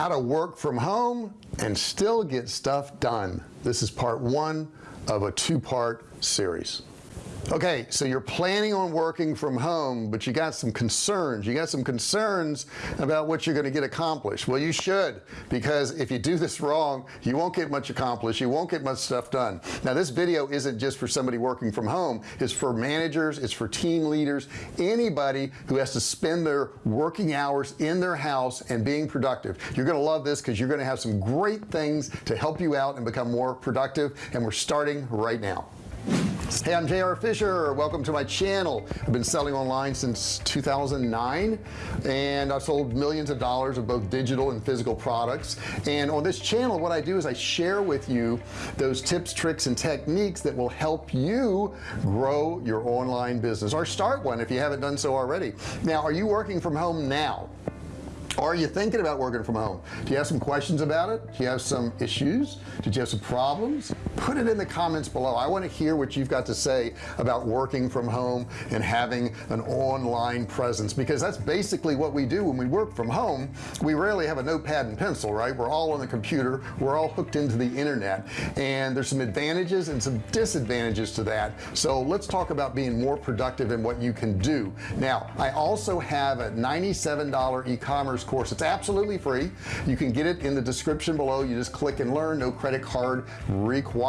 how to work from home and still get stuff done. This is part one of a two-part series okay so you're planning on working from home but you got some concerns. You got some concerns about what you're going to get accomplished. Well you should because if you do this wrong you won't get much accomplished you won't get much stuff done. Now this video isn't just for somebody working from home. It's for managers it's for team leaders anybody who has to spend their working hours in their house and being productive. You're gonna love this because you're gonna have some great things to help you out and become more productive and we're starting right now hey I'm JR Fisher. Welcome to my channel. I've been selling online since 2009 and I've sold millions of dollars of both digital and physical products. And on this channel what I do is I share with you those tips tricks and techniques that will help you grow your online business or start one if you haven't done so already. Now are you working from home now? Are you thinking about working from home? Do you have some questions about it? Do you have some issues? Did you have some problems put it in the comments below. I want to hear what you've got to say about working from home and having an online presence because that's basically what we do when we work from home. We rarely have a notepad and pencil right? We're all on the computer. We're all hooked into the internet. And there's some advantages and some disadvantages to that. So let's talk about being more productive and what you can do. Now I also have a $97 e-commerce course. It's absolutely free. You can get it in the description below. You just click and learn. No credit card required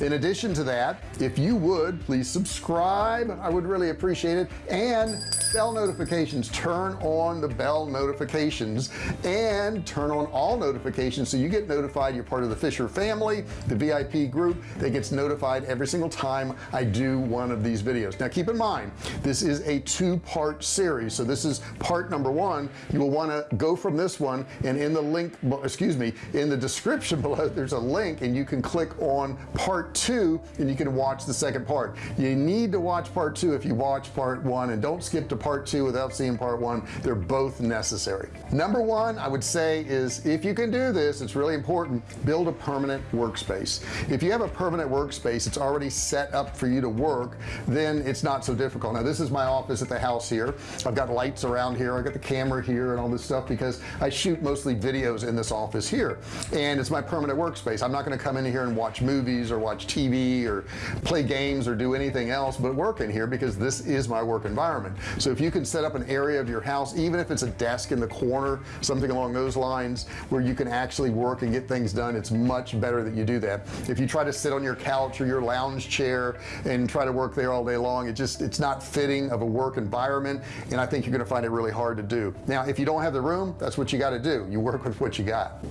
in addition to that if you would please subscribe. I would really appreciate it. And bell notifications. Turn on the bell notifications. And turn on all notifications so you get notified. You're part of the Fisher family the VIP group that gets notified every single time I do one of these videos. Now keep in mind this is a two-part series. So this is part number one. You will want to go from this one and in the link excuse me in the description below there's a link and you can click on part two and you can watch the second part. You need to watch part two if you watch part one and don't skip to part two without seeing part one. They're both necessary. Number one I would say is if you can do this it's really important build a permanent workspace. If you have a permanent workspace it's already set up for you to work then it's not so difficult. Now this is my office at the house here. I've got lights around here. I got the camera here and all this stuff because I shoot mostly videos in this office here. And it's my permanent workspace. I'm not going to come in here and watch movies or watch TV or play games or do anything else but work in here because this is my work environment. So if you can set up an area of your house even if it's a desk in the corner something along those lines where you can actually work and get things done it's much better that you do that. If you try to sit on your couch or your lounge chair and try to work there all day long it just it's not fitting of a work environment and I think you're gonna find it really hard to do. Now if you don't have the room that's what you got to do. You work with what you got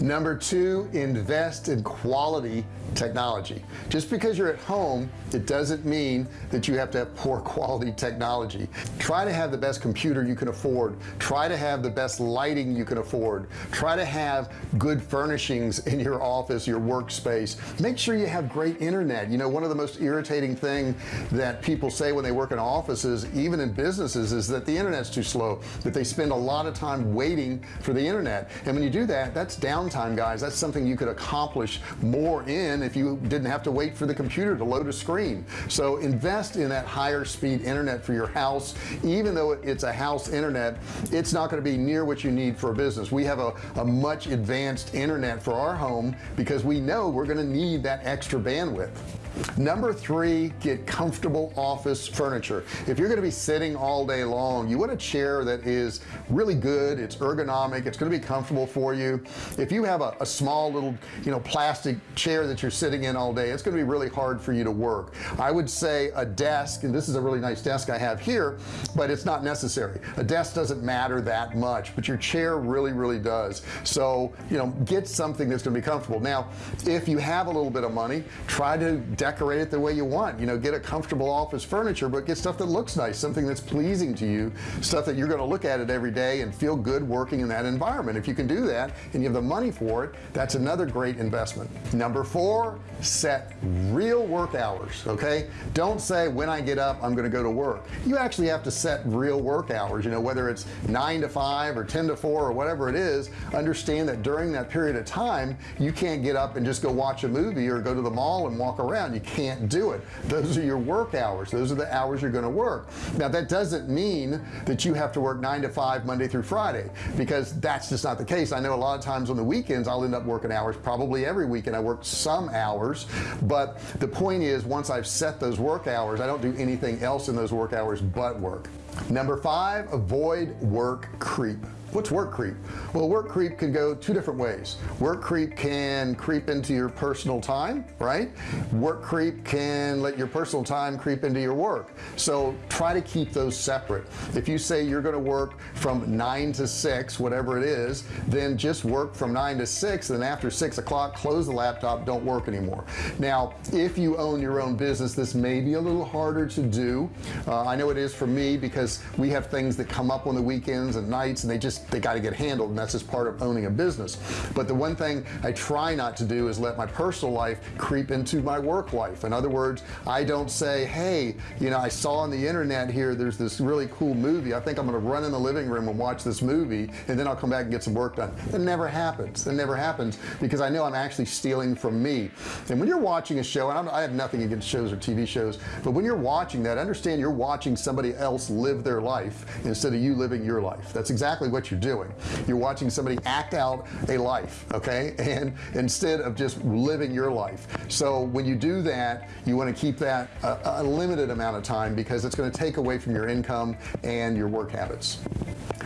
number two invest in quality technology. Just because you're at home it doesn't mean that you have to have poor quality technology. Try to have the best computer you can afford. Try to have the best lighting you can afford. Try to have good furnishings in your office your workspace. Make sure you have great internet. You know one of the most irritating thing that people say when they work in offices even in businesses is that the internet's too slow that they spend a lot of time waiting for the internet. And when you do that that's downtime guys that's something you could accomplish more in if you didn't have to wait for the computer to load a screen. So invest in that higher speed internet for your house. Even though it's a house internet it's not going to be near what you need for a business. We have a, a much advanced internet for our home because we know we're going to need that extra bandwidth number three get comfortable office furniture. If you're going to be sitting all day long you want a chair that is really good it's ergonomic it's going to be comfortable for you. If you have a, a small little you know plastic chair that you're sitting in all day it's going to be really hard for you to work. I would say a desk and this is a really nice desk I have here but it's not necessary. A desk doesn't matter that much but your chair really really does. So you know get something that's going to be comfortable. Now if you have a little bit of money try to decorate it the way you want. You know get a comfortable office furniture but get stuff that looks nice something that's pleasing to you stuff that you're going to look at it every day and feel good working in that environment. If you can do that and you have the money for it that's another great investment. Number four set real work hours okay? Don't say when I get up I'm gonna go to work. You actually have to set real work hours you know whether it's 9 to 5 or 10 to 4 or whatever it is understand that during that period of time you can't get up and just go watch a movie or go to the mall and walk around. You can't do it. Those are your work hours. Those are the hours you're going to work. Now that doesn't mean that you have to work nine to five Monday through Friday because that's just not the case. I know a lot of times on the weekends I'll end up working hours probably every weekend. I work some hours but the point is once I've set those work hours I don't do anything else in those work hours but work. Number five avoid work creep what's work creep? Well work creep can go two different ways. Work creep can creep into your personal time right? Work creep can let your personal time creep into your work. So try to keep those separate. If you say you're going to work from nine to six whatever it is then just work from nine to six and then after six o'clock close the laptop don't work anymore. Now if you own your own business this may be a little harder to do. Uh, I know it is for me because we have things that come up on the weekends and nights and they just they got to get handled and that's just part of owning a business. But the one thing I try not to do is let my personal life creep into my work life. In other words I don't say hey you know I saw on the internet here there's this really cool movie. I think I'm gonna run in the living room and watch this movie and then I'll come back and get some work done. It never happens. It never happens because I know I'm actually stealing from me. And when you're watching a show and I'm, I have nothing against shows or TV shows but when you're watching that understand you're watching somebody else live their life instead of you living your life. That's exactly what you're doing. You're watching somebody act out a life okay? And instead of just living your life. So when you do that you want to keep that a, a limited amount of time because it's going to take away from your income and your work habits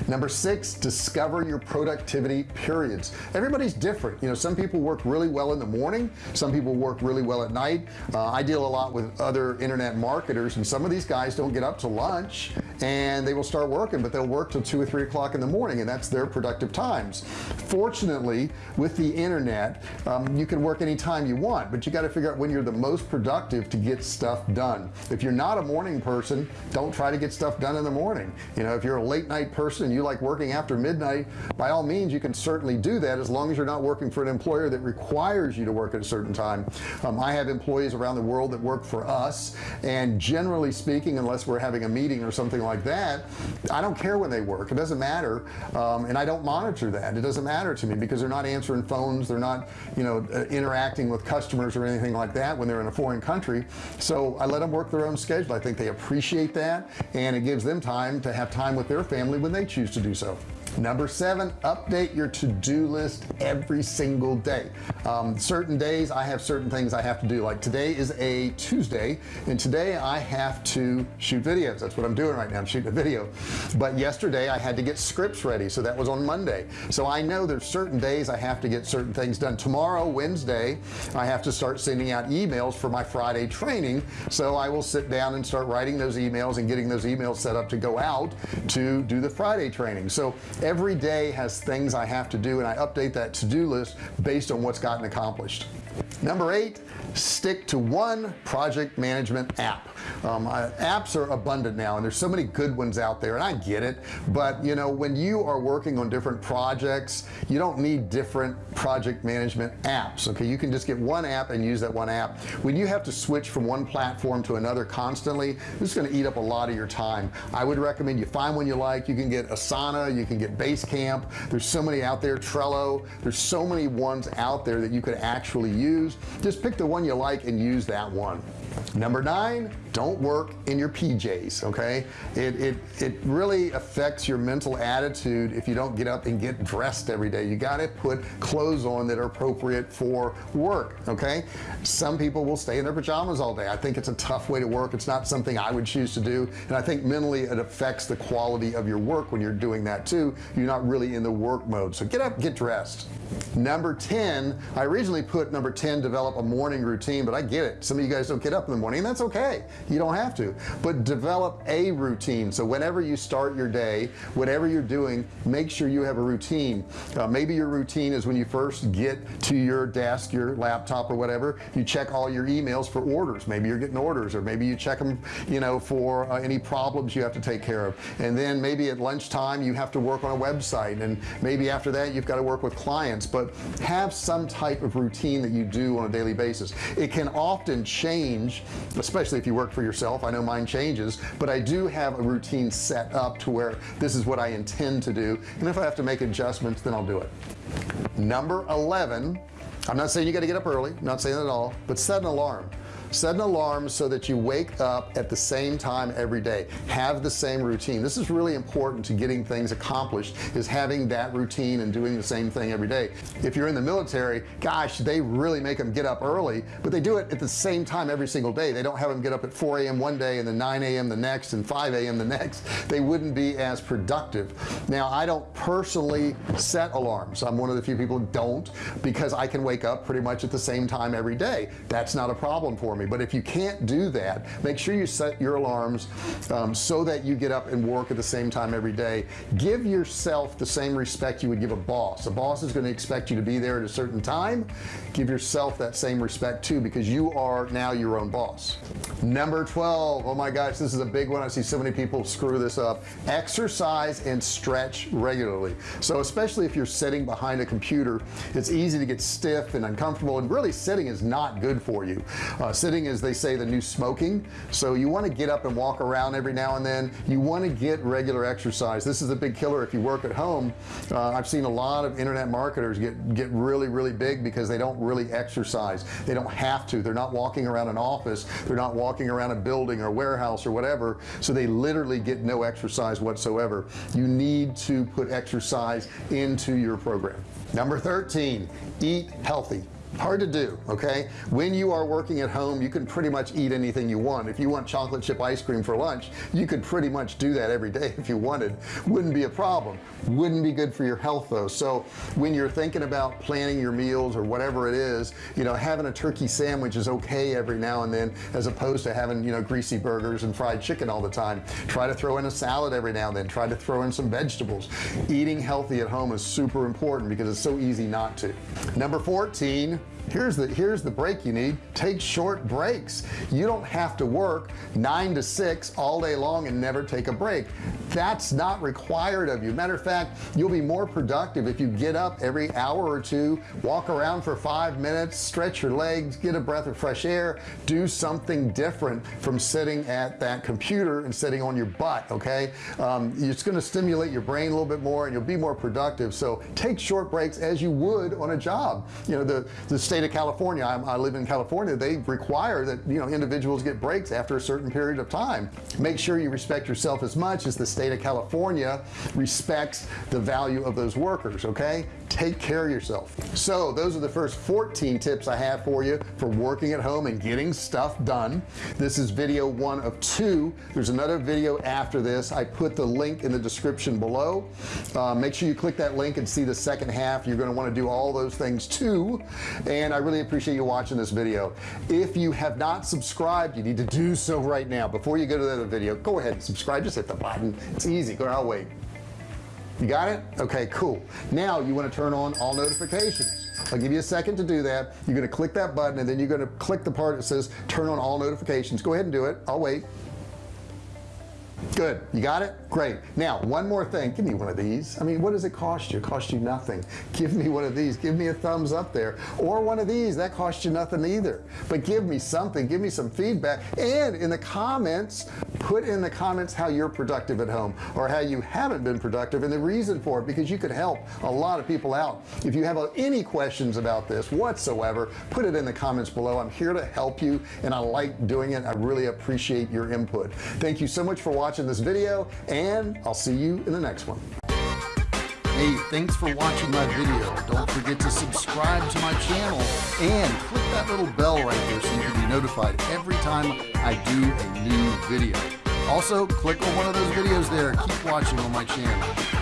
number six discover your productivity periods. Everybody's different. You know some people work really well in the morning some people work really well at night. Uh, I deal a lot with other internet marketers and some of these guys don't get up to lunch and they will start working but they'll work till two or three o'clock in the morning and that's their productive times. Fortunately with the internet um, you can work anytime you want but you got to figure out when you're the most productive to get stuff done. If you're not a morning person don't try to get stuff done in the morning. You know if you're a late night person you like working after midnight by all means you can certainly do that as long as you're not working for an employer that requires you to work at a certain time. Um, I have employees around the world that work for us and generally speaking unless we're having a meeting or something like that I don't care when they work. It doesn't matter um, and I don't monitor that. It doesn't matter to me because they're not answering phones they're not you know uh, interacting with customers or anything like that when they're in a foreign country. So I let them work their own schedule. I think they appreciate that and it gives them time to have time with their family when they choose to do so. Number seven update your to-do list every single day um, certain days I have certain things I have to do. Like today is a Tuesday and today I have to shoot videos. That's what I'm doing right now I'm shooting a video. But yesterday I had to get scripts ready so that was on Monday. So I know there's certain days I have to get certain things done. Tomorrow Wednesday I have to start sending out emails for my Friday training. So I will sit down and start writing those emails and getting those emails set up to go out to do the Friday training. So every day has things I have to do and I update that to-do list based on what's gotten accomplished number eight stick to one project management app. Um, uh, apps are abundant now and there's so many good ones out there and I get it. But you know when you are working on different projects you don't need different project management apps okay? You can just get one app and use that one app. When you have to switch from one platform to another constantly this is going to eat up a lot of your time. I would recommend you find one you like. You can get Asana you can get Basecamp. There's so many out there Trello. There's so many ones out there that you could actually use. Just pick the one you like and use that one number nine don't work in your PJs okay? It, it it really affects your mental attitude if you don't get up and get dressed every day. You got to put clothes on that are appropriate for work okay? Some people will stay in their pajamas all day. I think it's a tough way to work. It's not something I would choose to do. And I think mentally it affects the quality of your work when you're doing that too. You're not really in the work mode. So get up get dressed. Number 10 I originally put number 10 develop a morning routine but I get it. Some of you guys don't get up in the morning that's okay. You don't have to. But develop a routine. So whenever you start your day whatever you're doing make sure you have a routine. Uh, maybe your routine is when you first get to your desk your laptop or whatever you check all your emails for orders. Maybe you're getting orders or maybe you check them you know for uh, any problems you have to take care of. And then maybe at lunchtime you have to work on a website. And maybe after that you've got to work with clients. But have some type of routine that you do on a daily basis. It can often change especially if you work for yourself. I know mine changes but I do have a routine set up to where this is what I intend to do. And if I have to make adjustments then I'll do it. Number 11 I'm not saying you got to get up early not saying that at all but set an alarm set an alarm so that you wake up at the same time every day have the same routine this is really important to getting things accomplished is having that routine and doing the same thing every day if you're in the military gosh they really make them get up early but they do it at the same time every single day they don't have them get up at 4 a.m. one day and then 9 a.m. the next and 5 a.m. the next they wouldn't be as productive now I don't personally set alarms I'm one of the few people who don't because I can wake up pretty much at the same time every day that's not a problem for me but if you can't do that make sure you set your alarms um, so that you get up and work at the same time every day. Give yourself the same respect you would give a boss. A boss is going to expect you to be there at a certain time. Give yourself that same respect too because you are now your own boss. Number 12 oh my gosh this is a big one. I see so many people screw this up. Exercise and stretch regularly. So especially if you're sitting behind a computer it's easy to get stiff and uncomfortable and really sitting is not good for you. Uh, sitting as they say the new smoking. So you want to get up and walk around every now and then. You want to get regular exercise. This is a big killer if you work at home. Uh, I've seen a lot of internet marketers get get really really big because they don't really exercise. They don't have to. They're not walking around an office. They're not walking around a building or warehouse or whatever. So they literally get no exercise whatsoever. You need to put exercise into your program. Number 13 eat healthy hard to do okay? When you are working at home you can pretty much eat anything you want. If you want chocolate chip ice cream for lunch you could pretty much do that every day if you wanted. Wouldn't be a problem. Wouldn't be good for your health though. So when you're thinking about planning your meals or whatever it is you know having a turkey sandwich is okay every now and then as opposed to having you know greasy burgers and fried chicken all the time. Try to throw in a salad every now and then. Try to throw in some vegetables. Eating healthy at home is super important because it's so easy not to. Number 14 here's the here's the break you need. Take short breaks. You don't have to work nine to six all day long and never take a break. That's not required of you. Matter of fact you'll be more productive if you get up every hour or two walk around for five minutes stretch your legs get a breath of fresh air do something different from sitting at that computer and sitting on your butt okay? Um, it's going to stimulate your brain a little bit more and you'll be more productive. So take short breaks as you would on a job. You know the the state of California I'm, i live in California they require that you know individuals get breaks after a certain period of time. Make sure you respect yourself as much as the state of California respects the value of those workers okay? Take care of yourself. So those are the first 14 tips I have for you for working at home and getting stuff done. This is video one of two. There's another video after this. I put the link in the description below. Uh, make sure you click that link and see the second half. You're going to want to do all those things too. And and I really appreciate you watching this video. If you have not subscribed you need to do so right now. Before you go to the other video go ahead and subscribe. Just hit the button. It's easy. Go I'll wait. You got it? Okay cool. Now you want to turn on all notifications. I'll give you a second to do that. You're going to click that button and then you're going to click the part that says turn on all notifications. Go ahead and do it. I'll wait good. You got it? Great. Now one more thing. Give me one of these. I mean what does it cost you? It cost you nothing. Give me one of these. Give me a thumbs up there. Or one of these. That cost you nothing either. But give me something. Give me some feedback. And in the comments put in the comments how you're productive at home or how you haven't been productive and the reason for it because you could help a lot of people out. If you have uh, any questions about this whatsoever put it in the comments below. I'm here to help you and I like doing it. I really appreciate your input. Thank you so much for watching watching this video and I'll see you in the next one hey thanks for watching my video. Don't forget to subscribe to my channel and click that little bell right there so you can be notified every time I do a new video. Also click on one of those videos there. Keep watching on my channel